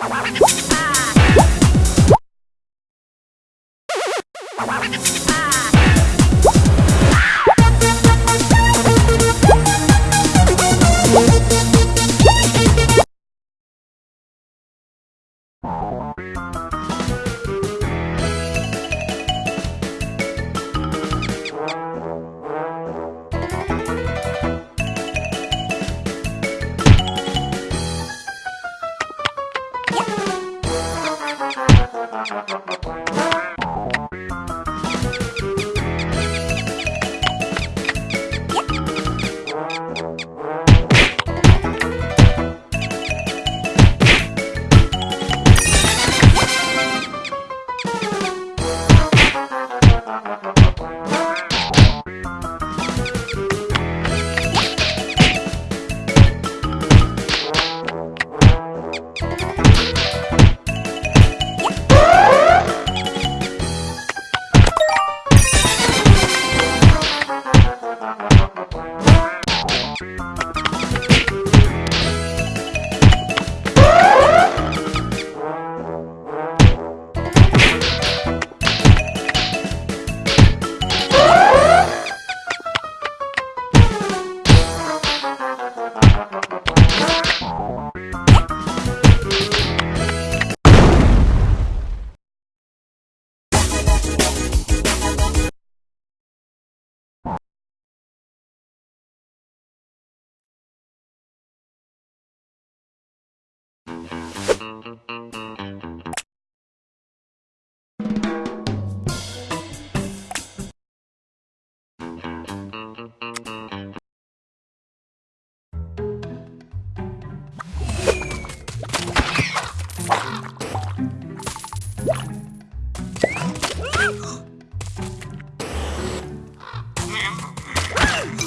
What? Gracias.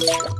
Ah!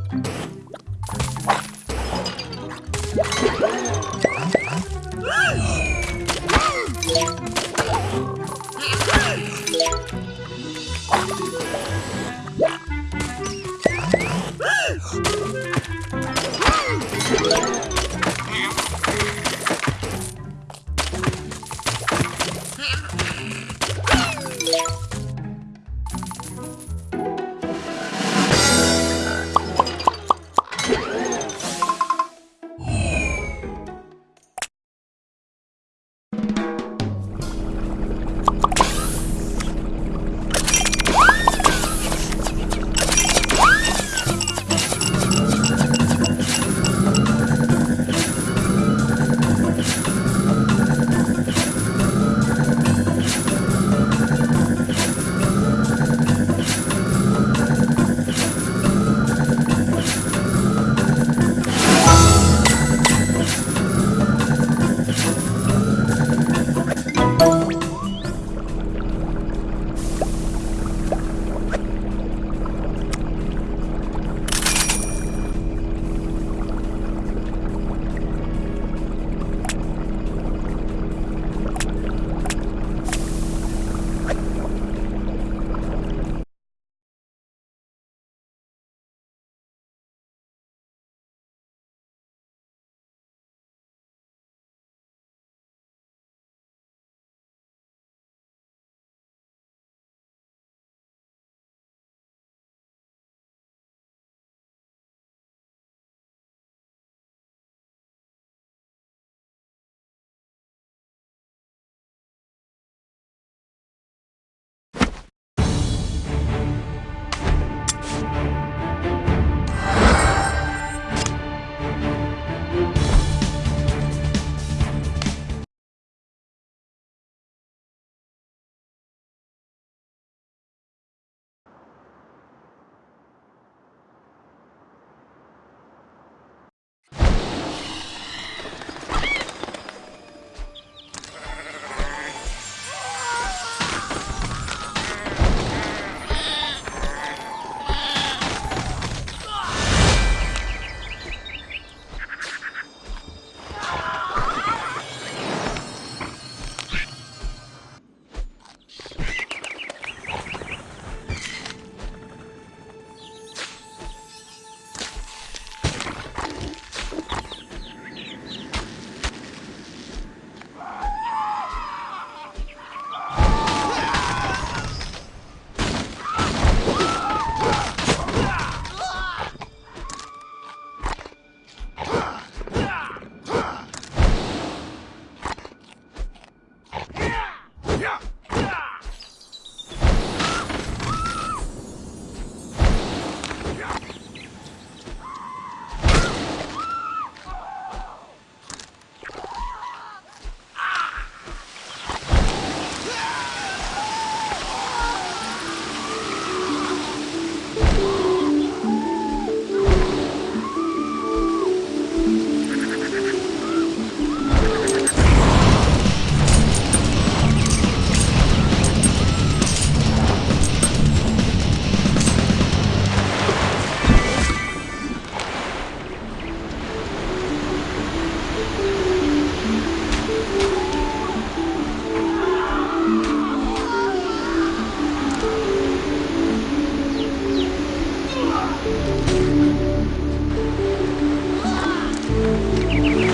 Música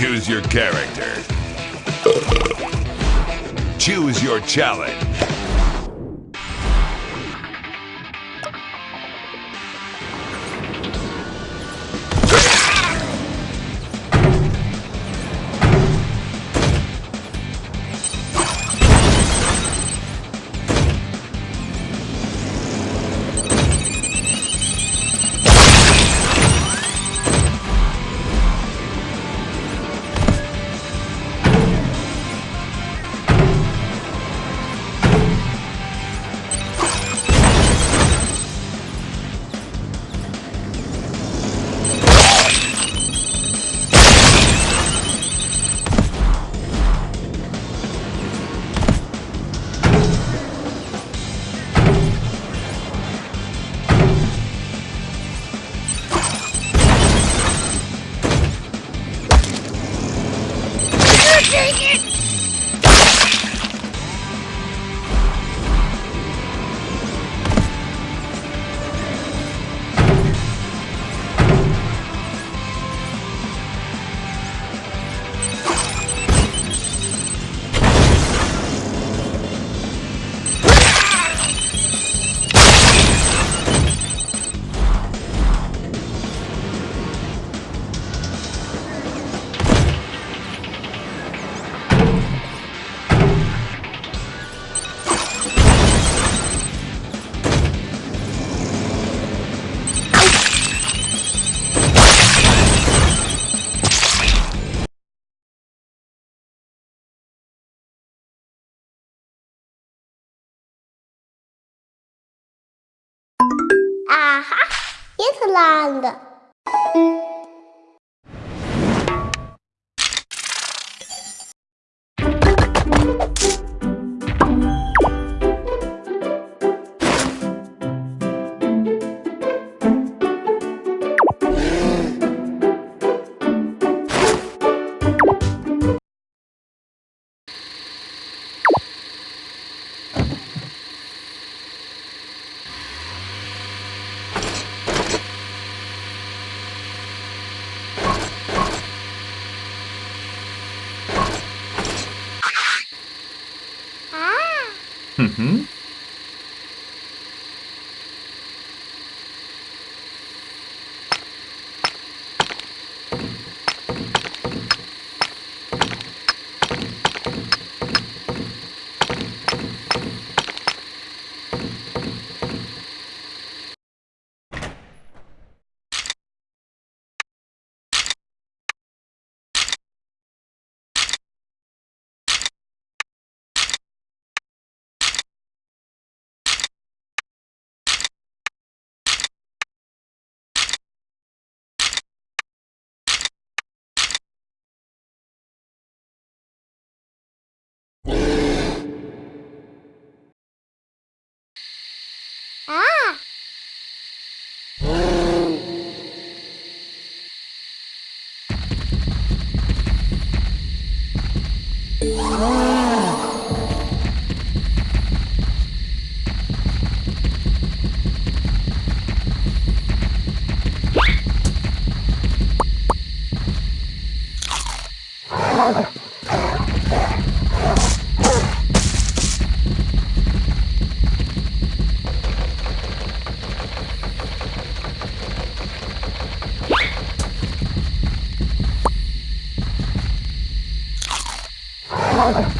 Choose your character. Choose your challenge. Irlanda. Mm-hmm. alone. Father.